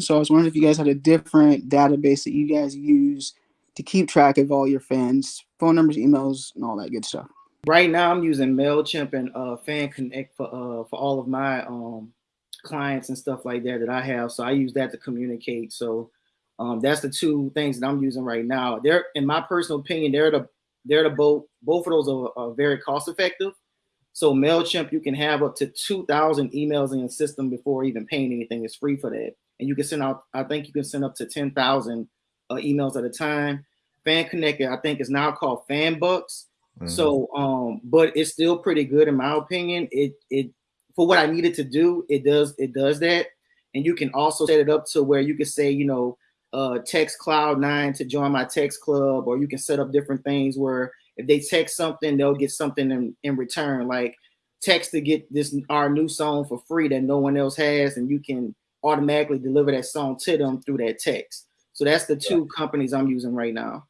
So I was wondering if you guys had a different database that you guys use to keep track of all your fans, phone numbers, emails, and all that good stuff. Right now, I'm using Mailchimp and uh, Fan Connect for uh, for all of my um, clients and stuff like that that I have. So I use that to communicate. So um, that's the two things that I'm using right now. They're, in my personal opinion, they're the they're the both both of those are, are very cost effective. So Mailchimp, you can have up to two thousand emails in your system before even paying anything. It's free for that, and you can send out. I think you can send up to ten thousand uh, emails at a time. Fan Connected, I think, is now called Fan Bucks. Mm-hmm. So, um, but it's still pretty good in my opinion. It it for what I needed to do, it does it does that, and you can also set it up to where you can say, you know, uh, text Cloud9 to join my text club, or you can set up different things where if they text something, they'll get something in, in return, like text to get this our new song for free that no one else has, and you can automatically deliver that song to them through that text. So that's the two companies I'm using right now.